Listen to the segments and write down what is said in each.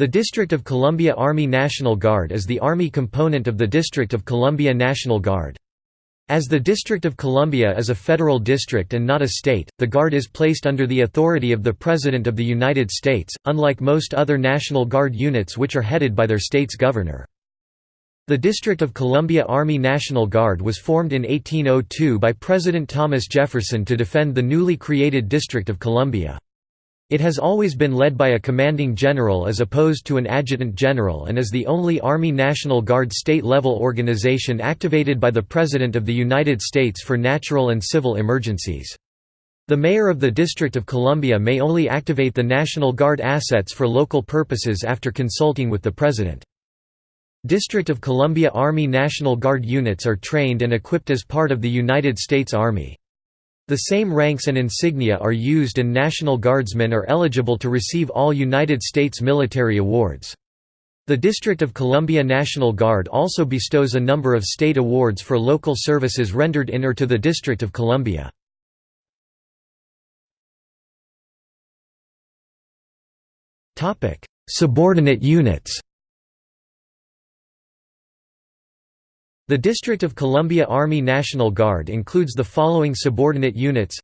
The District of Columbia Army National Guard is the Army component of the District of Columbia National Guard. As the District of Columbia is a federal district and not a state, the Guard is placed under the authority of the President of the United States, unlike most other National Guard units which are headed by their state's governor. The District of Columbia Army National Guard was formed in 1802 by President Thomas Jefferson to defend the newly created District of Columbia. It has always been led by a commanding general as opposed to an adjutant general and is the only Army National Guard state-level organization activated by the President of the United States for natural and civil emergencies. The mayor of the District of Columbia may only activate the National Guard assets for local purposes after consulting with the President. District of Columbia Army National Guard units are trained and equipped as part of the United States Army. The same ranks and insignia are used and National Guardsmen are eligible to receive all United States military awards. The District of Columbia National Guard also bestows a number of state awards for local services rendered in or to the District of Columbia. Subordinate units The District of Columbia Army National Guard includes the following subordinate units.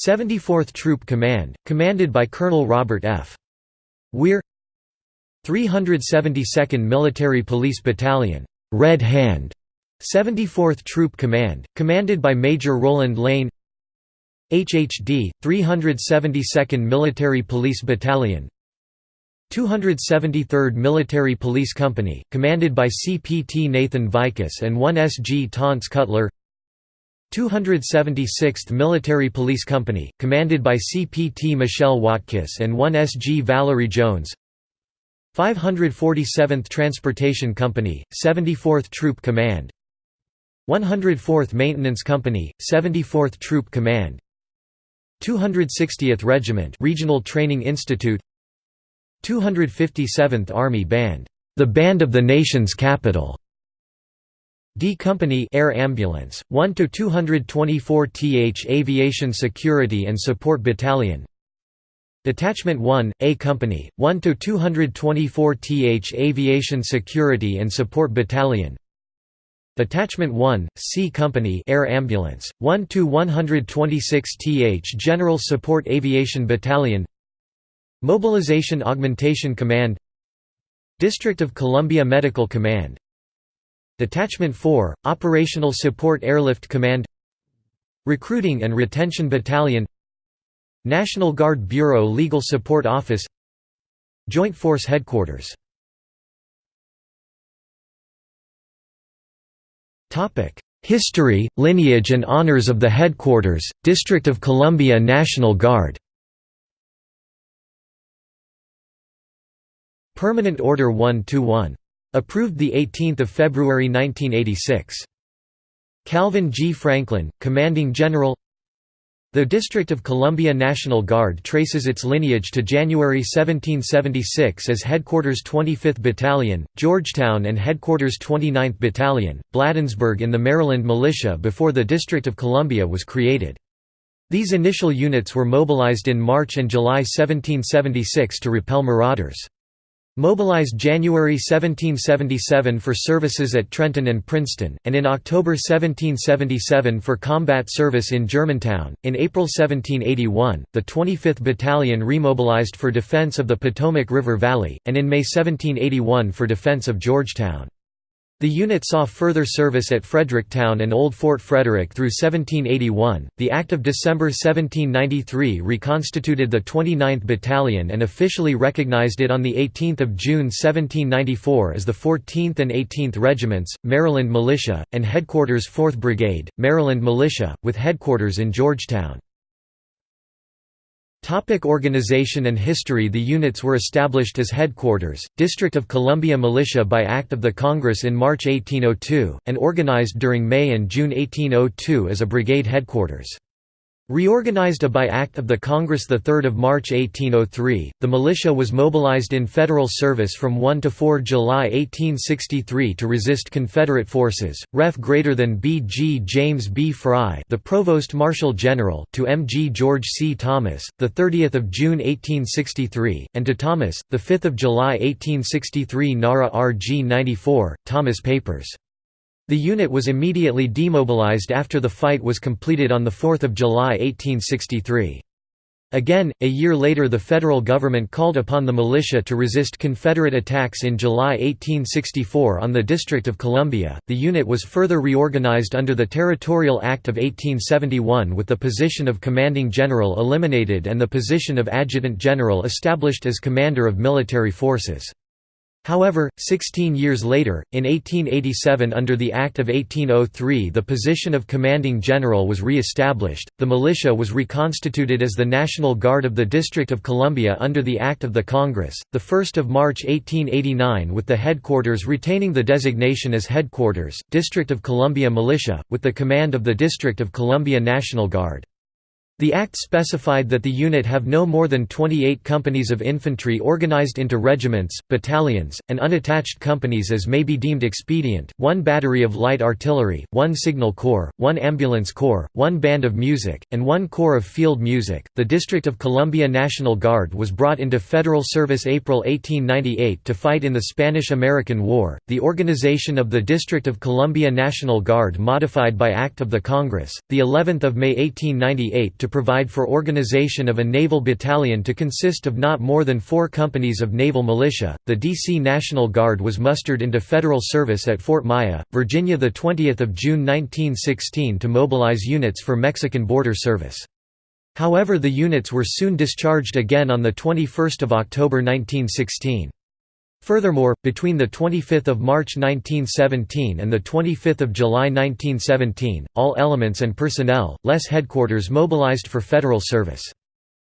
74th Troop Command, commanded by Colonel Robert F. Weir. 372nd Military Police Battalion, Red Hand. 74th Troop Command, commanded by Major Roland Lane. HHD, 372nd Military Police Battalion, 273rd Military Police Company, commanded by CPT Nathan Vikas and 1SG Taunts Cutler. 276th Military Police Company, commanded by CPT Michelle Watkiss and 1SG Valerie Jones. 547th Transportation Company, 74th Troop Command. 104th Maintenance Company, 74th Troop Command. 260th Regiment Regional Training Institute 257th Army Band, the band of the nation's capital. D Company Air Ambulance, 1 to 224 th Aviation Security and Support Battalion. Detachment 1, A Company, 1 to 224 th Aviation Security and Support Battalion. Detachment 1, C Company Air Ambulance, 1 to 126 th General Support Aviation Battalion. Mobilization Augmentation Command District of Columbia Medical Command Detachment 4, Operational Support Airlift Command Recruiting and Retention Battalion National Guard Bureau Legal Support Office Joint Force Headquarters. History, lineage and honors of the Headquarters, District of Columbia National Guard Permanent Order 1-1. Approved 18 February 1986. Calvin G. Franklin, Commanding General The District of Columbia National Guard traces its lineage to January 1776 as Headquarters 25th Battalion, Georgetown and Headquarters 29th Battalion, Bladensburg in the Maryland Militia before the District of Columbia was created. These initial units were mobilized in March and July 1776 to repel marauders. Mobilized January 1777 for services at Trenton and Princeton, and in October 1777 for combat service in Germantown. In April 1781, the 25th Battalion remobilized for defense of the Potomac River Valley, and in May 1781 for defense of Georgetown. The unit saw further service at Fredericktown and Old Fort Frederick through 1781. The Act of December 1793 reconstituted the 29th Battalion and officially recognized it on 18 June 1794 as the 14th and 18th Regiments, Maryland Militia, and Headquarters 4th Brigade, Maryland Militia, with headquarters in Georgetown. Topic organization and history The units were established as headquarters, District of Columbia Militia by Act of the Congress in March 1802, and organized during May and June 1802 as a brigade headquarters. Reorganized by Act of the Congress 3 March 1803, the militia was mobilized in federal service from 1 to 4 July 1863 to resist Confederate forces. Ref greater than B. G. James B. Fry, the Provost Marshal General, to M. G. George C. Thomas, the 30th of June 1863, and to Thomas, the 5th of July 1863 NARA RG 94, Thomas Papers. The unit was immediately demobilized after the fight was completed on 4 July 1863. Again, a year later the federal government called upon the militia to resist Confederate attacks in July 1864 on the District of Columbia. The unit was further reorganized under the Territorial Act of 1871 with the position of commanding general eliminated and the position of adjutant general established as commander of military forces. However, 16 years later, in 1887 under the Act of 1803 the position of commanding general was re-established, the militia was reconstituted as the National Guard of the District of Columbia under the Act of the Congress, 1 March 1889 with the headquarters retaining the designation as Headquarters, District of Columbia Militia, with the command of the District of Columbia National Guard. The Act specified that the unit have no more than 28 companies of infantry organized into regiments, battalions, and unattached companies as may be deemed expedient, one battery of light artillery, one signal corps, one ambulance corps, one band of music, and one corps of field music. The District of Columbia National Guard was brought into federal service April 1898 to fight in the Spanish American War. The organization of the District of Columbia National Guard modified by Act of the Congress, the 11th of May 1898 to to provide for organization of a naval battalion to consist of not more than four companies of naval militia. The D.C. National Guard was mustered into federal service at Fort Myer, Virginia, the 20th of June 1916 to mobilize units for Mexican border service. However, the units were soon discharged again on the 21st of October 1916. Furthermore, between 25 March 1917 and 25 July 1917, all elements and personnel, less headquarters mobilized for federal service.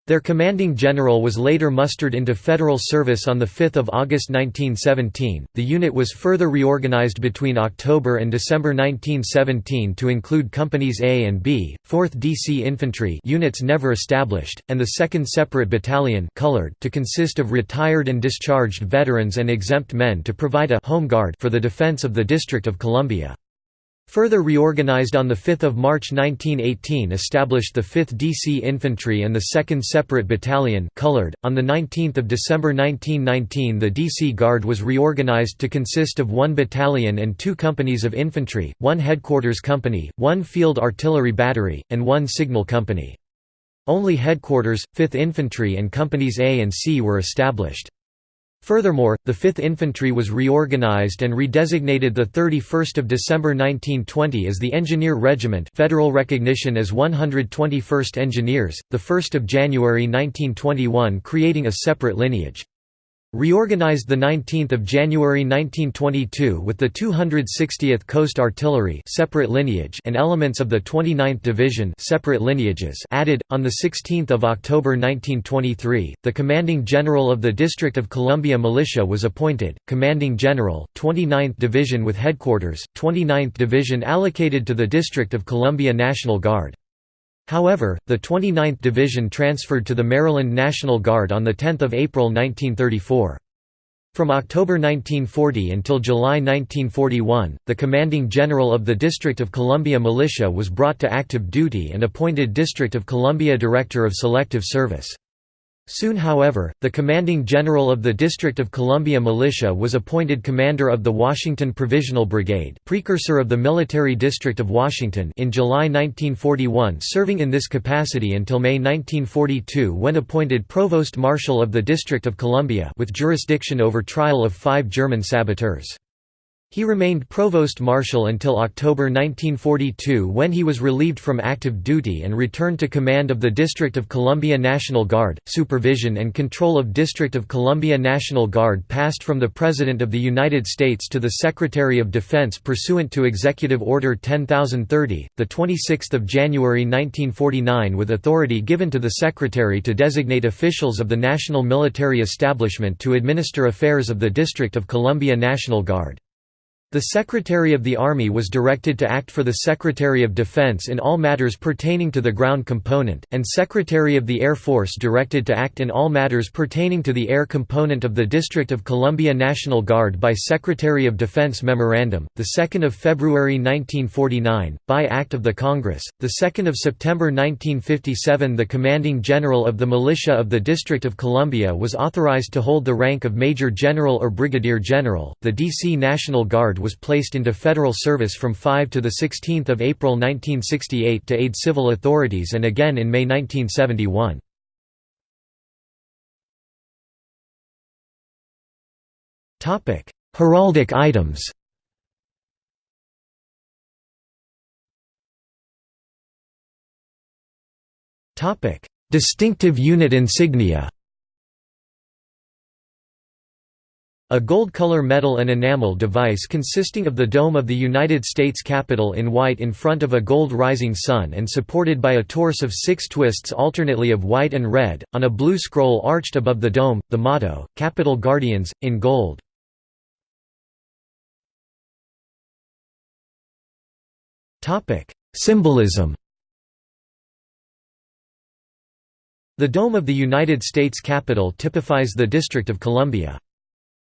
Their commanding general was later mustered into federal service on 5 August 1917. The unit was further reorganized between October and December 1917 to include Companies A and B, 4th DC Infantry units never established, and the 2nd Separate Battalion colored to consist of retired and discharged veterans and exempt men to provide a home guard for the defense of the District of Columbia. Further reorganized on 5 March 1918 established the 5th DC Infantry and the 2nd Separate Battalion colored. .On 19 December 1919 the DC Guard was reorganized to consist of one battalion and two companies of infantry, one headquarters company, one field artillery battery, and one signal company. Only headquarters, 5th Infantry and Companies A and C were established. Furthermore, the 5th Infantry was reorganized and redesignated 31 December 1920 as the Engineer Regiment federal recognition as 121st Engineers, the 1 January 1921 creating a separate lineage. Reorganized 19 January 1922 with the 260th Coast Artillery separate lineage and elements of the 29th Division separate lineages added. On 16 October 1923, the Commanding General of the District of Columbia Militia was appointed, Commanding General, 29th Division with headquarters, 29th Division allocated to the District of Columbia National Guard. However, the 29th Division transferred to the Maryland National Guard on 10 April 1934. From October 1940 until July 1941, the commanding general of the District of Columbia Militia was brought to active duty and appointed District of Columbia Director of Selective Service. Soon however, the commanding general of the District of Columbia Militia was appointed commander of the Washington Provisional Brigade precursor of the Military District of Washington in July 1941 serving in this capacity until May 1942 when appointed Provost Marshal of the District of Columbia with jurisdiction over trial of five German saboteurs. He remained provost marshal until October 1942 when he was relieved from active duty and returned to command of the District of Columbia National Guard. Supervision and control of District of Columbia National Guard passed from the President of the United States to the Secretary of Defense pursuant to Executive Order 10030, the 26th of January 1949 with authority given to the Secretary to designate officials of the national military establishment to administer affairs of the District of Columbia National Guard. The Secretary of the Army was directed to act for the Secretary of Defense in all matters pertaining to the ground component, and Secretary of the Air Force directed to act in all matters pertaining to the air component of the District of Columbia National Guard by Secretary of Defense Memorandum, 2 February 1949, by Act of the Congress, 2 September 1957 The Commanding General of the Militia of the District of Columbia was authorized to hold the rank of Major General or Brigadier General, the D.C. National Guard was placed into federal service from 5 to 16 April 1968 to aid civil authorities and again in May 1971. Heraldic items. Distinctive unit insignia A gold-color metal and enamel device consisting of the dome of the United States Capitol in white in front of a gold rising sun and supported by a torus of six twists alternately of white and red, on a blue scroll arched above the dome, the motto, Capitol Guardians, in gold. Symbolism The dome of the United States Capitol typifies the District of Columbia.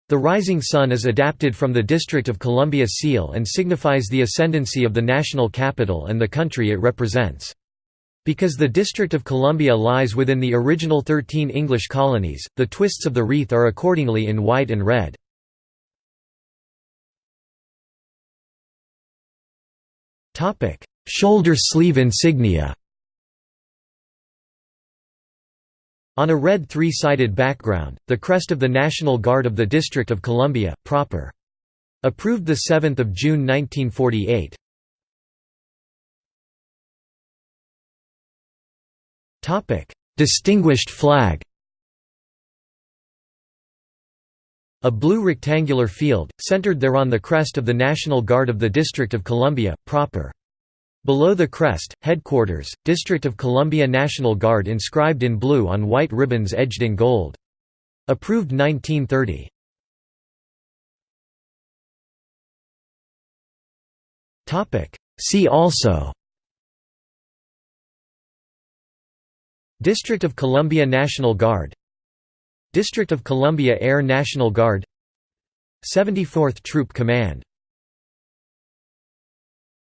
The rising sun is adapted from the District of Columbia seal and signifies the ascendancy of the national capital and the country it represents. Because the District of Columbia lies within the original 13 English colonies, the twists of the wreath are accordingly in white and red. Shoulder sleeve insignia On a red three-sided background, the crest of the National Guard of the District of Columbia, proper. Approved 7 June 1948. Distinguished flag A blue rectangular field, centered thereon the crest of the National Guard of the District of Columbia, proper. Below the crest, Headquarters, District of Columbia National Guard inscribed in blue on white ribbons edged in gold. Approved 1930. See also. District of Columbia National Guard. District of Columbia Air National Guard. 74th Troop Command